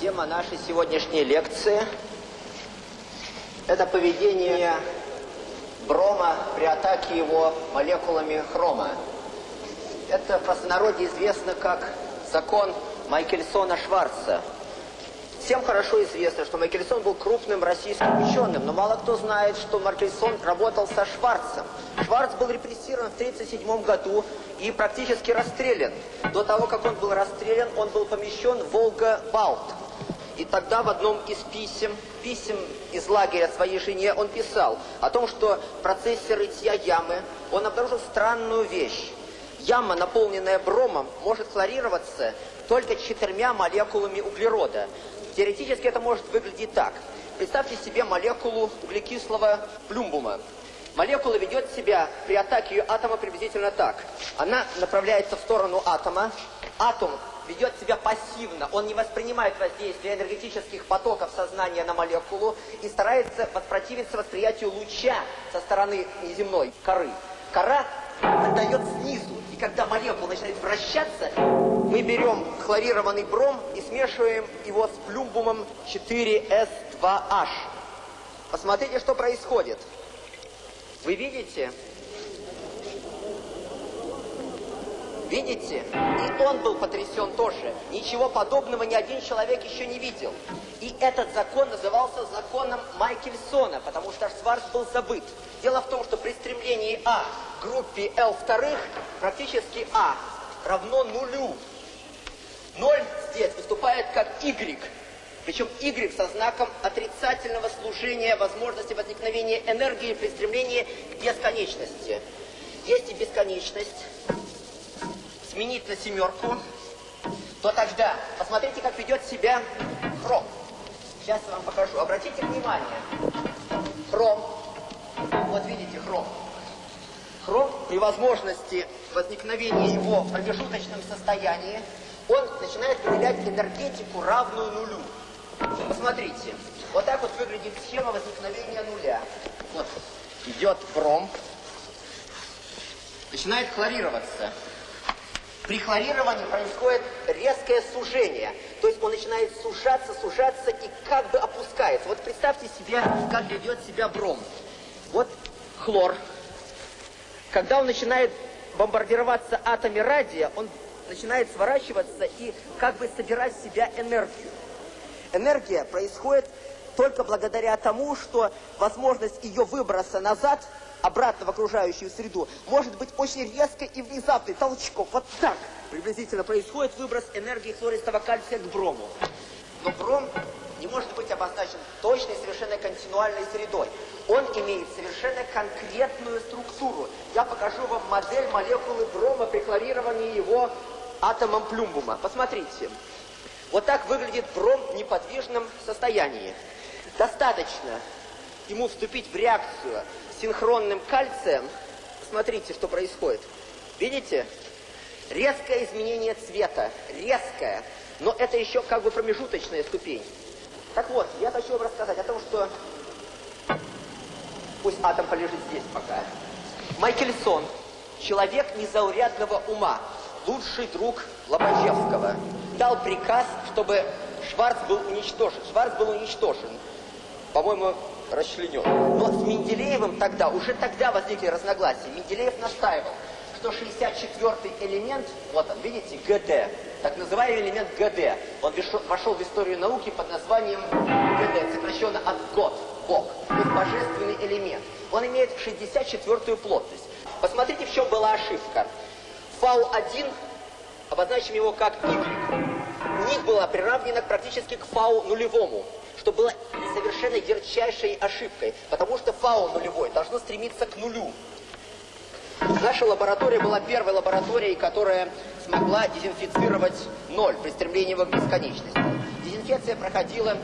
Тема нашей сегодняшней лекции – это поведение брома при атаке его молекулами хрома. Это в простонародье известно как закон Майкельсона-Шварца – Всем хорошо известно, что Майкельсон был крупным российским ученым, но мало кто знает, что Майкельсон работал со Шварцем. Шварц был репрессирован в 1937 году и практически расстрелян. До того, как он был расстрелян, он был помещен в Волга-Балт. И тогда в одном из писем, писем из лагеря своей жене, он писал о том, что в процессе рытья ямы он обнаружил странную вещь. Яма, наполненная бромом, может хлорироваться только четырьмя молекулами углерода. Теоретически это может выглядеть так. Представьте себе молекулу углекислого плюмбума. Молекула ведет себя при атаке атома приблизительно так. Она направляется в сторону атома. Атом ведет себя пассивно, он не воспринимает воздействие энергетических потоков сознания на молекулу и старается воспротивиться восприятию луча со стороны неземной коры. Кора отдает снизу, и когда молекула начинает вращаться, мы берем хлорированный бром и смешиваем его с плюмбумом 4S2H. Посмотрите, что происходит. Вы видите? Видите? И он был потрясен тоже. Ничего подобного ни один человек еще не видел. И этот закон назывался законом Майкельсона, потому что Шварц был забыт. Дело в том, что при стремлении А к группе L вторых практически А равно нулю. Ноль здесь выступает как Y. Причем Y со знаком отрицательного служения возможности возникновения энергии при стремлении к бесконечности. Есть и бесконечность. Сменить на семерку. То тогда, посмотрите, как ведет себя хром. Сейчас я вам покажу. Обратите внимание. Хром. Вот видите хром. Хром при возможности возникновения его в промежуточном состоянии он начинает выделять энергетику, равную нулю. Посмотрите, вот так вот выглядит схема возникновения нуля. Вот, идет бром, начинает хлорироваться. При хлорировании происходит резкое сужение. То есть он начинает сужаться, сужаться и как бы опускается. Вот представьте себе, как ведет себя бром. Вот хлор. Когда он начинает бомбардироваться атомами радия, он начинает сворачиваться и как бы собирать в себя энергию. Энергия происходит только благодаря тому, что возможность ее выброса назад, обратно в окружающую среду, может быть очень резкой и внезапной, толчком. Вот так приблизительно происходит выброс энергии хлористого кальция к брому. Но бром не может быть обозначен точной, совершенно континуальной средой. Он имеет совершенно конкретную структуру. Я покажу вам модель молекулы брома при хлорировании его атомом плюмбума. Посмотрите. Вот так выглядит бром в неподвижном состоянии. Достаточно ему вступить в реакцию с синхронным кальцием. Посмотрите, что происходит. Видите? Резкое изменение цвета. Резкое. Но это еще как бы промежуточная ступень. Так вот, я хочу вам рассказать о том, что... Пусть атом полежит здесь пока. Майкельсон, человек незаурядного ума, лучший друг Лобачевского, дал приказ, чтобы Шварц был уничтожен. Шварц был уничтожен, по-моему, расчленен. Но с Менделеевым тогда, уже тогда возникли разногласия. Менделеев настаивал, что 64-й элемент, вот он, видите, ГД, так называемый элемент ГД, он вошел в историю науки под названием ГД, сокращенно от ГОД, Бог, божественный элемент. Он имеет 64-ю плотность. Посмотрите, в чем была ошибка. Фау-1, обозначим его как Y, у них была приравнена практически к фау нулевому, что было совершенно ярчайшей ошибкой, потому что фау нулевой должно стремиться к нулю. Наша лаборатория была первой лабораторией, которая смогла дезинфицировать ноль при стремлении к бесконечности. Дезинфекция проходила